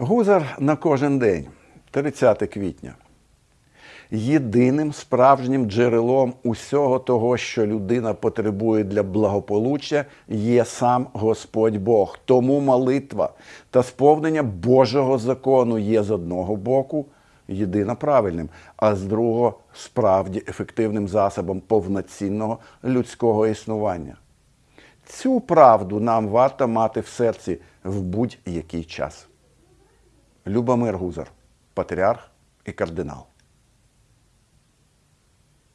Гузар на кожен день, 30 квітня. Єдиним справжнім джерелом усього того, що людина потребує для благополуччя, є сам Господь Бог. Тому молитва та сповнення Божого закону є з одного боку єдино правильним, а з другого справді ефективним засобом повноцінного людського існування. Цю правду нам варто мати в серці в будь-який час. Любомир Гузар, патріарх і кардинал.